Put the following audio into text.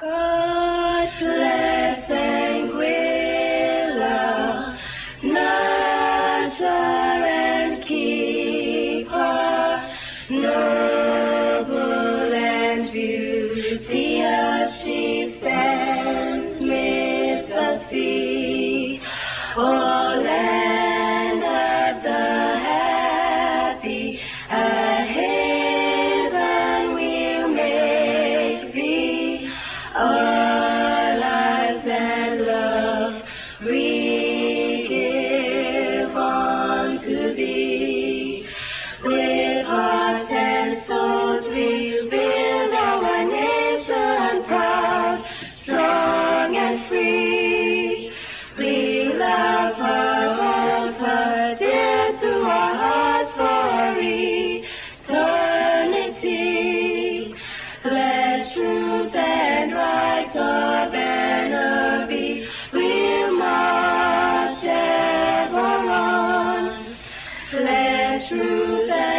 God bless Anguilla, nurture and keep her. No truth